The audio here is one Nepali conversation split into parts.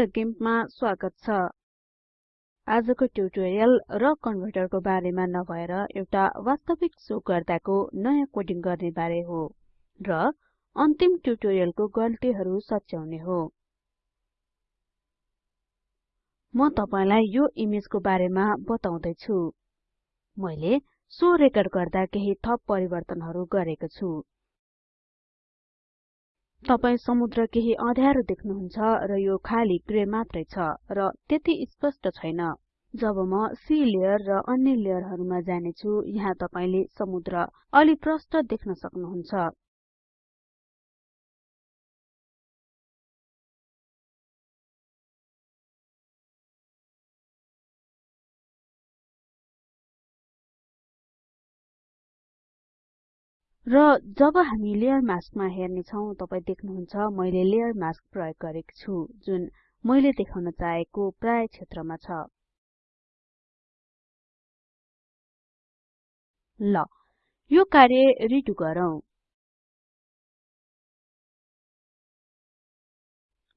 गिम्पमा स्वागत छ। आजको ट्युटोरियल र कन्भर्टरको बारेमा नभएर एउटा वास्तविक सो गर्दाको नयाँ कोडिङ गर्ने बारे हो र अन्तिम ट्युटोरियलको गल्तीहरु सच्याउने हो। म तपाईलाई यो इमेजको बारेमा बताउँदै छु मैले सो रेकर्ड गर्दा केही थप परिवर्तनहरु गरेको छु। तपाई समुद्र केही अँध्यारो देख्नुहुन्छ र यो खाली ग्रे मात्रै छ र त्यति स्पष्ट छैन। जब म सी लेयर र अन्य लेयरहरुमा जाने छु यहाँ तपाईले समुद्र अलि प्रष्ट देख्न सक्नुहुन्छ। र जब हामी लेयर मास्कमा हेर्ने छौं तपाई देख्नुहुन्छ मैले लेयर मास्क प्रयोग गरेको छु जुन मैले देखाउन चाहेको प्राय क्षेत्रमा छ। ल यो कार्य रिडु गरौँ।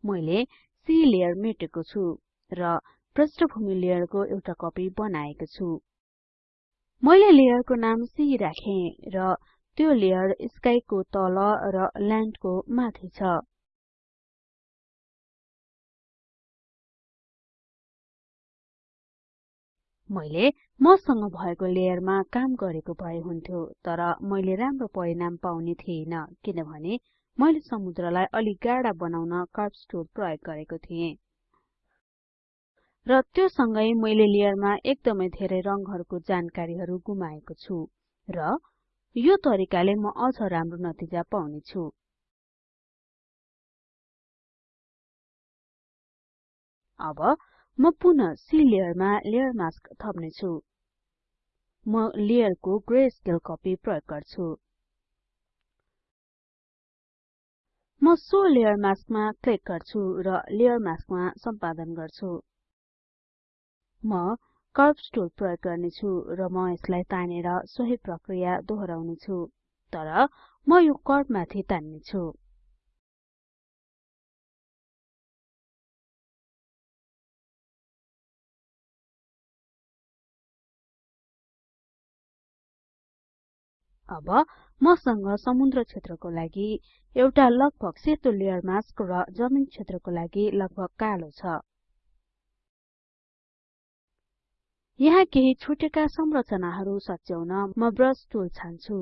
मैले सी लेयर मेटेको छु र पृष्ठभूमि लेयरको एउटा कपी बनाएको छु। मैले लेयरको नाम सी राखे र त्यो लेयर स्काई को तल र ल्यान्ड को माथि छ। मैले मसँग भएको लेयरमा काम गरेको भए हुन्थ्यो तर मैले राम्रो परिणाम पाउने थिइन किनभने मैले समुद्रलाई अलि गाढा बनाउन कर्व्स टुल प्रयोग गरेको थिएँ। र त्यो सँगै मैले लेयरमा एकदमै धेरै रंगहरुको जानकारीहरु गुमाएको छु र यो तरिकाले म अझ राम्रो नतिजा पाउने छु अब म पुनः सी लेयरमा लेयर मास्क थप्ने छु म लेयरको ग्रे स्केल कपी प्रयोग गर्छु। म सो लेयर मास्कमा क्लिक गर्छु र लेयर मास्कमा सम्पादन गर्छु। म कर्व्स टुल प्रयोग गर्ने छु र म यसलाई तानेर सोही प्रक्रिया दोहोराउने छु तर म यो कर्व माथि तान्ने छु अब मसँग समुद्र क्षेत्रको लागि एउटा लगभग सेतो लेयर मास्क र जमिन क्षेत्रको लागि लगभग कालो छ। यहाँ केही छुटेका संरचनाहरु सच्याउन म ब्रश टुल छान्छु।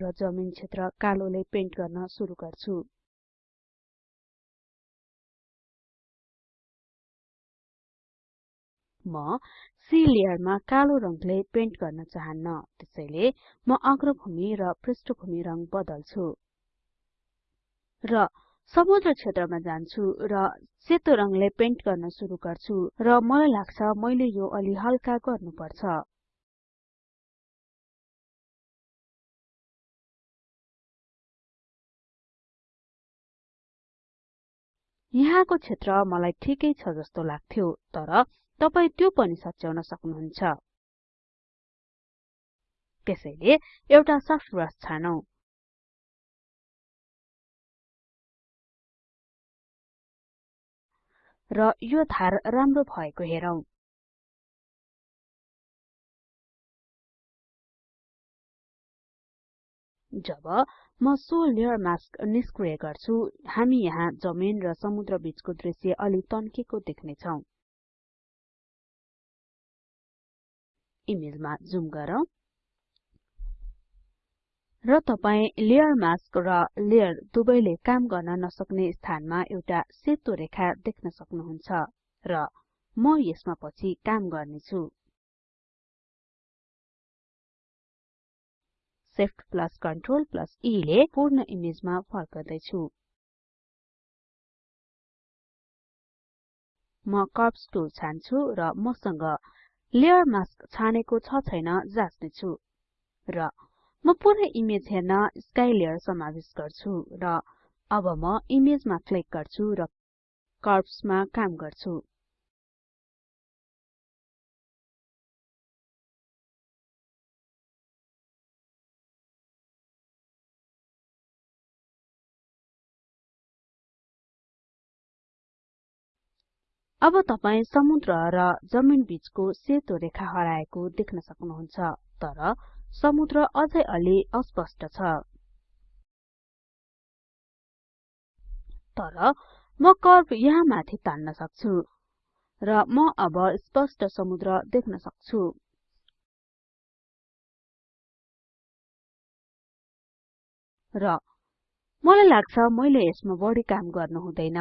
र जमिन क्षेत्र कालोले पेन्ट गर्न सुरु गर्छु। म सी लेयरमा कालो रङले पेन्ट गर्न चाहन्न त्यसैले म अग्रभूमि र पृष्ठभूमि रङ बदल्छु। र समुद्र क्षेत्रमा जान्छु र सेतो रङले पेन्ट गर्न सुरु गर्छु र मलाई लाग्छ मैले यो अलि हल्का गर्नुपर्छ। यहाँको क्षेत्र मलाई ठिकै छ जस्तो लाग्थ्यो तर तपाई त्यो पनि सच्याउन सक्नुहुन्छ। त्यसैले एउटा सफ्ट ब्रश छानौं। र यो धार राम्रो भएको हेरौं। जब म सो लेयर मास्क निष्क्रिय गर्छु हामी यहाँ जमिन र समुद्र बीचको दृश्य अलि तन्केको देख्ने छौं इमेजमा जुम गरौँ। र तपाई लेयर मास्क र लेयर दुवैले काम गर्न नसक्ने स्थानमा एउटा सेतो रेखा देख्न सक्नुहुन्छ र म यसमा पछि काम गर्ने छु Shift plus Ctrl plus E ले पूर्ण इमेजमा फर्कदै छु म कर्व्स टुल छान्छु र मसँग लेयर मास्क छानेको छ छैन जाच्ने छु र म पुरै इमेज हेर्न स्काई लेयर समावेश गर्छु र अब म इमेजमा क्लिक गर्छु र कर्व्समा काम गर्छु। अब तपाई समुद्र र जमिन बीचको सेतो रेखा हराएको देख्न सक्नुहुन्छ तर समुद्र अझै अलि अस्पष्ट छ। तर म कर्व यहाँ माथि तान्न सक्छु र म अब स्पष्ट समुद्र देख्न सक्छु। र मलाई लाग्छ मैले यसमा बढी काम गर्नु हुँदैन।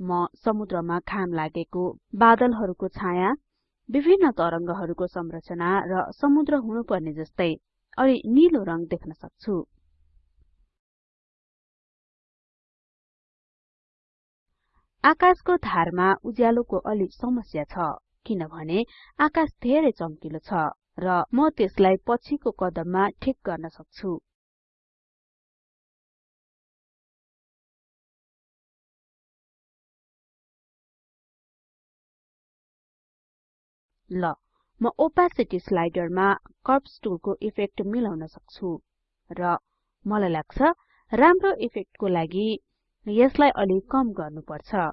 म समुद्रमा खाम लागेको बादलहरूको छाया विभिन्न तरंगहरूको संरचना र समुद्र हुनुपर्ने जस्तै अलि नीलो रंग देख्न सक्छु। आकाशको धारमा उज्यालोको अलि समस्या छ किनभने आकाश धेरै चम्किलो छ र म त्यसलाई पछिको कदममा ठिक गर्न सक्छु। ल म ओपेसिटी स्लाइडरमा कर्व्स टुलको इफेक्ट मिलाउन सक्छु। र मलाई लाग्छ राम्रो इफेक्टको लागि यसलाई अलि कम गर्नुपर्छ।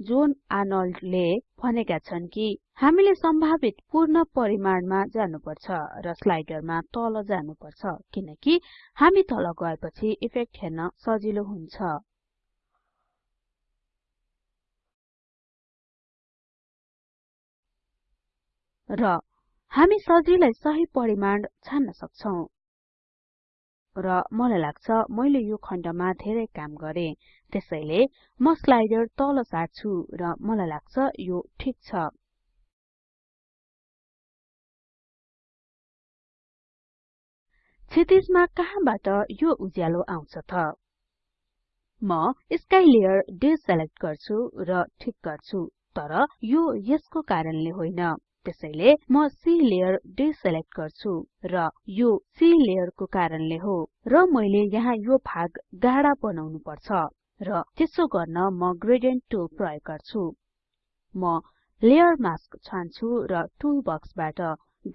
जोन आर्नल्डले भनेका छन् कि हामीले सम्भावित पूर्ण परिमाणमा जानुपर्छ र स्लाइडरमा तल जानुपर्छ किनकि हामी तल गएपछि इफेक्ट हेर्न सजिलो हुन्छ। र हामी सजिलै सही परिमाण छान्न सक्छौं। र मलाई लाग्छ मैले यो खण्डमा धेरै काम गरे। त्यसैले म स्लाइडर तल सार्छु र मलाई लाग्छ यो ठीक छ। क्षितिजमा कहाँबाट यो उज्यालो आउँछ त? म स्काई लेयर डिसेलेक्ट गर्छु र ठीक गर्छु तर यो यसको कारणले होइन। त्यसैले म सी लेयर डिसेलेक्ट गर्छु र यो सी लेयरको कारणले हो। र मैले यहाँ यो भाग गाढा बनाउनु पर्छ र त्यसो गर्न म ग्रेडियन्ट टुल प्रयोग गर्छु। म लेयर मास्क छान्छु र टुल बक्सबाट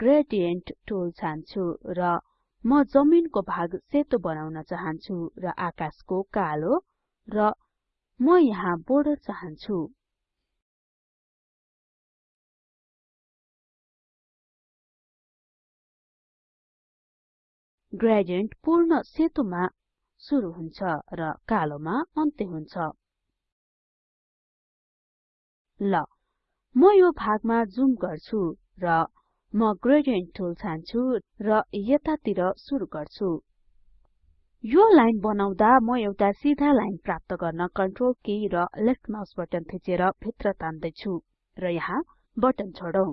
ग्रेडियन्ट टुल छान्छु र म जमिनको भाग सेतो बनाउन चाहन्छु र आकाशको कालो र म यहाँ बोर्डर चाहन्छु। ग्रेडियन्ट पूर्ण सेतोमा सुरु हुन्छ र कालोमा अन्त्य हुन्छ। ल म यो भागमा जुम गर्छु र म ग्रेडियन्ट टुल छान्छु र यतातिर सुरु गर्छु। यो लाइन बनाउँदा म एउटा सिधा लाइन प्राप्त गर्न कन्ट्रोल की र लेफ्ट माउस बटन थिचेर भित्र तान्दै छु र यहाँ बटन छोडौं।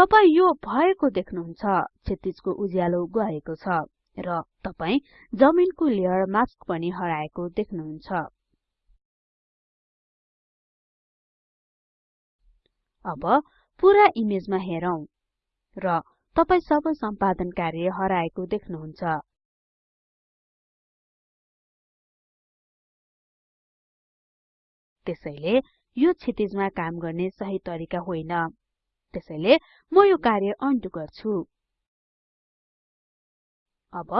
तपाई यो भएको देख्नुहुन्छ क्षितिजको उज्यालो गएको छ र तपाई जमिनको लेयर मास्क पनि हराएको देख्नुहुन्छ। अब पूरा इमेजमा हेरौं र तपाई सबै सम्पादन कार्य हराएको देख्नुहुन्छ। त्यसैले यो क्षितिजमा काम गर्ने सही तरिका होइन। त्यसैले म यो कार्य अन्डु गर्छु। अब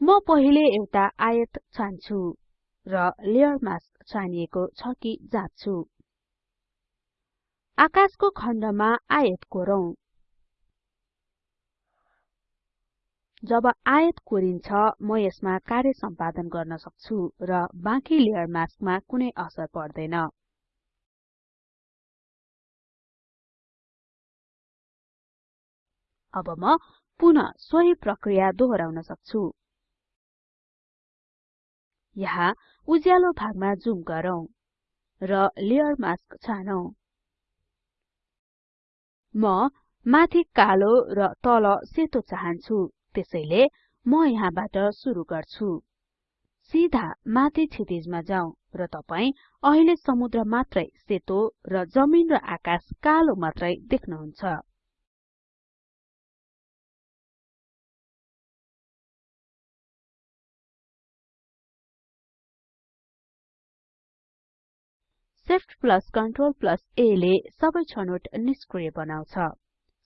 म पहिले एउटा आयत छान्छु र लेयर मास्क छानिएको छ कि जाँच्छु। आकाशको खण्डमा आयत कोरौं। जब आयत कोरिन्छ म यसमा कार्य सम्पादन गर्न सक्छु र बाँकी लेयर मास्कमा कुनै असर पर्दैन। अब म पुनः सोही प्रक्रिया दोहोर्याउन सक्छु। यहाँ उज्यालो भागमा जुम गरौँ र लेयर मास्क छानौं। म माथि कालो र तल सेतो चाहन्छु त्यसैले म यहाँबाट सुरु गर्छु। सिधा माथि क्षितिजमा जाउँ र तपाई अहिले समुद्र मात्रै सेतो र जमिन र आकाश कालो मात्रै देख्नुहुन्छ। Shift plus Ctrl plus A ले सबै छनोट निष्क्रिय बनाउँछ।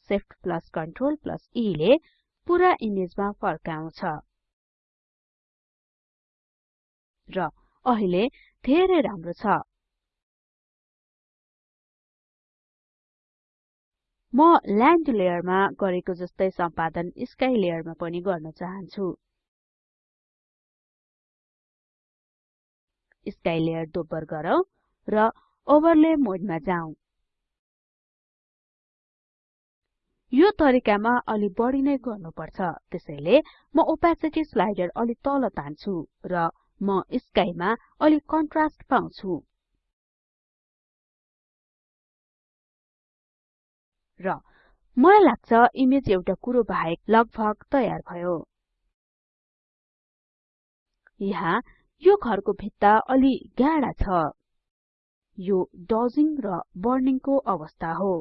Shift plus Ctrl plus E ले पुरा इमेजमा फर्काउँछ। र अहिले धेरै राम्रो छ। म ल्यान्ड लेयरमा गरेको जस्तै सम्पादन स्काई लेयरमा पनि गर्न चाहन्छु। स्काई लेयर दोब्बर गरौँ। र ओभरले मोडमा जाउँ। यो तरिकामा अलि बढी नै गर्नुपर्छ। त्यसैले म ओपेसिटी स्लाइडर अलि तल तान्छु र म स्काईमा अलि कन्ट्रास्ट पाउँछु। र मलाई लाग्छ इमेज एउटा कुरो बाहेक लगभग तयार भयो। यहाँ यो घरको भित्ता अलि गाढा छ। यो डजिङ र बर्निङको अवस्था हो।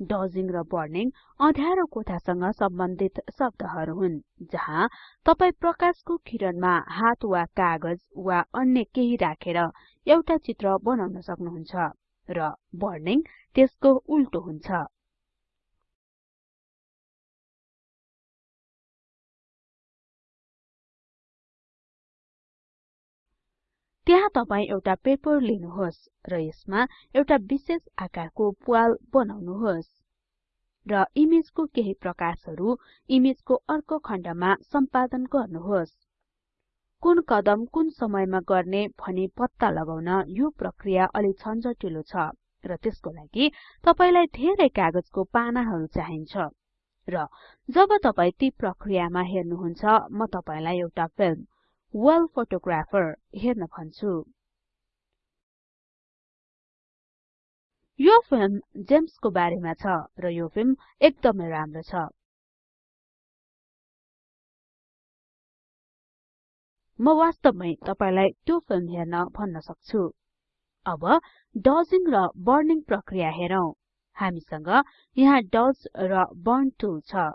डजिङ र बर्निङ अँध्यारो कोठासँग सम्बन्धित शब्दहरू हुन् जहाँ तपाई प्रकाशको किरणमा हात वा कागज वा अन्य केही राखेर एउटा चित्र बनाउन सक्नुहुन्छ र बर्निङ त्यसको उल्टो हुन्छ। त्यहाँ तपाई एउटा पेपर लिनुहोस् र यसमा एउटा विशेष आकारको प्वाल बनाउनुहोस् र इमेजको केही प्रकाशहरु इमेजको अर्को खण्डमा सम्पादन गर्नुहोस्। कुन कदम कुन समयमा गर्ने भनी पत्ता लगाउन यो प्रक्रिया अलि झन्झटिलो छ र त्यसको लागि तपाईलाई धेरै कागजको पानाहरु चाहिन्छ र जब तपाई ती प्रक्रियामा हेर्नुहुन्छ म तपाईलाई एउटा फिल्म वेल फोटोग्राफर हेर्न भन्छु यो फिल्म जेम्सको बारेमा छ र यो फिल्म एकदमै राम्रो छ। म वास्तवमै तपाईलाई त्यो फिल्म हेर्न भन्न सक्छु। अब डजिङ र बर्निङ प्रक्रिया हेरौं। हामीसँग यहाँ डज र बर्न टुल छ।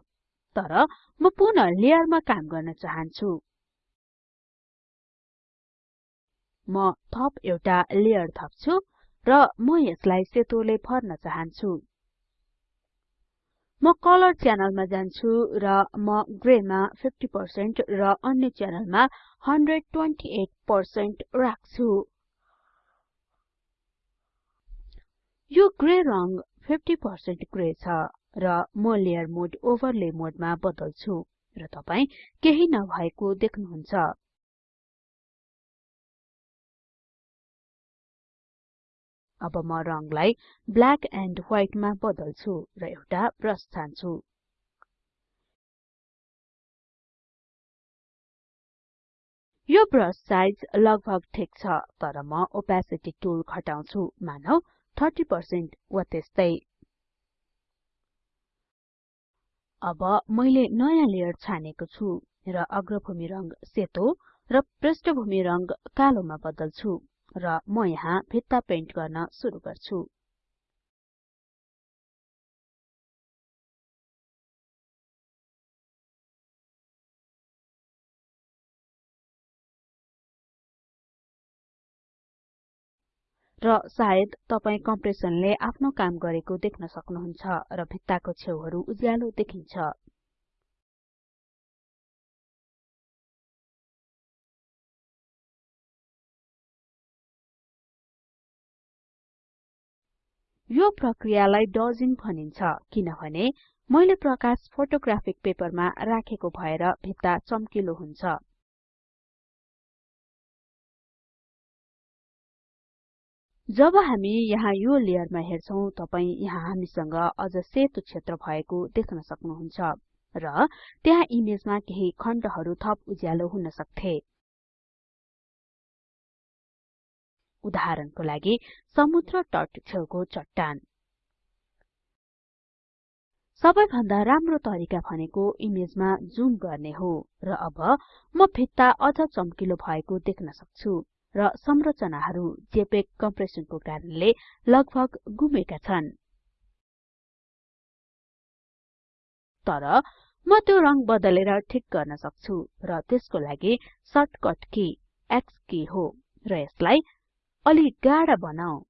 तर म पुनः लेयरमा काम गर्न चाहन्छु। म थप एउटा लेयर थप्छु र म यसलाई सेतोले भर्न चाहन्छु। म कलर च्यानलमा जान्छु र म ग्रेमा 50% र अन्य च्यानलमा 128% राख्छु। यो ग्रे रंग 50% ग्रे छ र म लेयर मोड ओभरले मोडमा बदल्छु र तपाई केही नभएको देख्नुहुन्छ। अब म रंगलाई ब्ल्याक एन्ड व्हाइट मा बदल्छु र एउटा ब्रश छान्छु। यो ब्रश साइज लगभग ठिक छ तर म ओपेसिटी टुल घटाउँछु मानौ 30% वा त्यस्तै। अब मैले नयाँ लेयर छानेको छु र अग्रभूमि रंग सेतो र पृष्ठभूमि रंग कालोमा बदल्छु। र म यहाँ भित्ता पेन्ट गर्न सुरु गर्छु। र सायद तपाई कम्प्रेसनले आफ्नो काम गरेको देख्न सक्नुहुन्छ र भित्ताको छेउहरु उज्यालो देखिन्छ। यो प्रक्रियालाई डजिङ भनिन्छ किनभने मैले प्रकाश फोटोग्राफिक पेपरमा राखेको भएर भित्ता चम्किलो हुन्छ। जब हामी यहाँ यो लेयरमा हेर्छौं तपाई यहाँ हामीसँग अझ सेतो क्षेत्र भएको देख्न सक्नुहुन्छ र त्यहाँ इमेजमा केही खण्डहरु थप उज्यालो हुन सक्थे। उदाहरणको लागि समुद्र तट छेउको चट्टान। सबैभन्दा राम्रो तरिका भनेको इमेजमा जुम गर्ने हो र अब म भित्ता अझ चम्किलो भएको देख्न सक्छु र संरचनाहरु जेपेग कम्प्रेसनको कारणले लगभग गुमेका छन्। तर म त्यो रंग बदलेर ठिक गर्न सक्छु र त्यसको लागि सर्टकट की X की हो र यसलाई अलि गाढा बनाऊ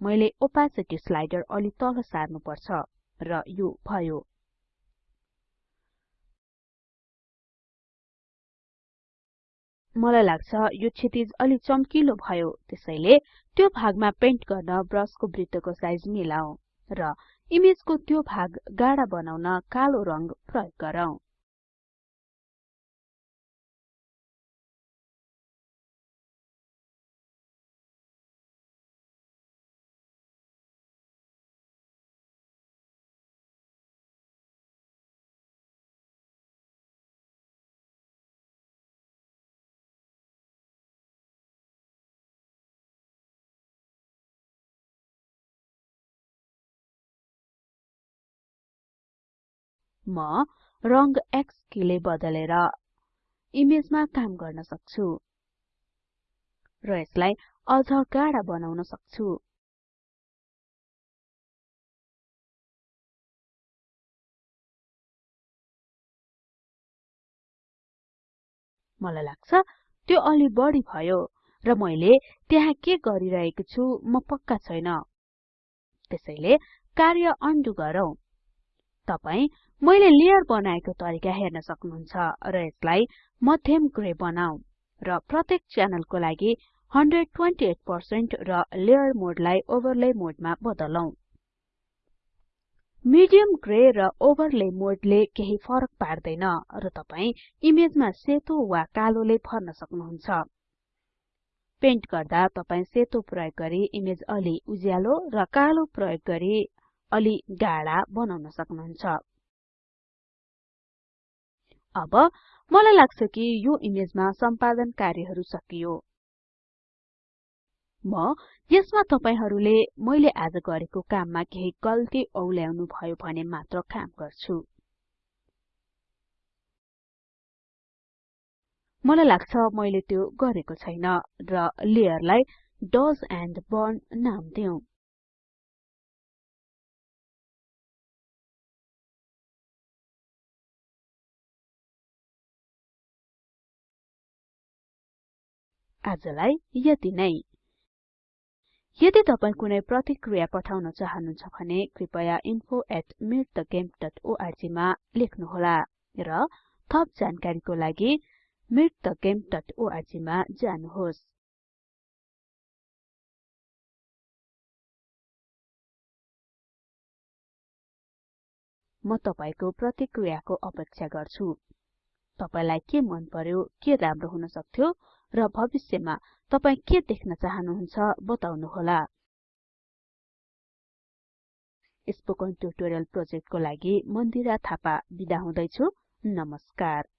मैले ओपेसिटी स्लाइडर अलि तल सार्नु पर्छ र यो भयो। मलाई लाग्छ यो क्षितिज अलि चम्किलो भयो त्यसैले त्यो भागमा पेन्ट गर्न ब्रशको वृत्तको साइज मिलाऊ। र इमेजको त्यो भाग गाढा बनाउन कालो रंग प्रयोग गरौँ। म रंग X किले बदलेर इमेजमा काम गर्न सक्छु र यसलाई अझ गाढा बनाउन सक्छु। मलाई लाग्छ त्यो अलि बढी भयो र मैले त्यहाँ के गरिरहेको छु म पक्का छैन। त्यसैले कार्य अन्डु गरौँ। तपाई मैले लेयर बनाएको तरिका हेर्न सक्नुहुन्छ र यसलाई मध्यम ग्रे बनाऊ र प्रत्येक च्यानलको लागि 128% र लेयर मोडलाई ओभरले मोडमा बदलौं। मिडियम ग्रे र ओभरले मोडले केही फरक पार्दैन र तपाई इमेजमा सेतो वा कालोले भर्न सक्नुहुन्छ। पेन्ट गर्दा तपाई सेतो प्रयोग गरी इमेज अलि उज्यालो र कालो प्रयोग गरी अलि गाढा बनाउन सक्नुहुन्छ। अब मलाई लाग्छ कि यो इमेजमा सम्पादन कार्यहरु सकियो। म यसमा तपाईहरुले मैले आज गरेको काममा केही गल्ती औल्याउनु भयो भने मात्र काम गर्छु। मलाई लाग्छ मैले त्यो गरेको छैन र लेयरलाई डज एन्ड बर्न नाम दिउँ आजलाई यति नै। यदि तपाई कुनै प्रतिक्रिया पठाउन चाहनुहुन्छ भने कृपया info@meetthegame.org मा लेख्नुहोला र थप जानकारीको लागि meetthegame.org मा जानुहोस्। म तपाईको प्रतिक्रियाको अपेक्षा गर्छु। तपाईलाई के मन पर्यो के राम्रो हुन सक्थ्यो र भविष्यमा तपाई के देख्न चाहनुहुन्छ बताउनुहोला। स्पोकन ट्युटोरियल प्रोजेक्टको लागि मन्दिरा थापा बिदा हुदैछु। नमस्कार।